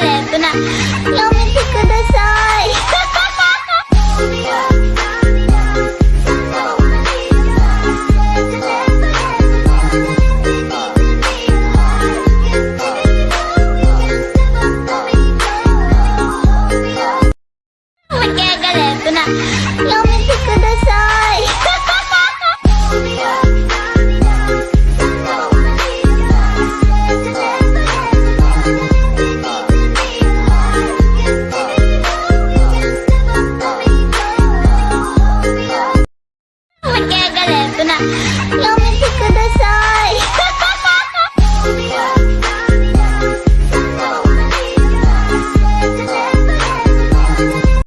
đẹp nè よ！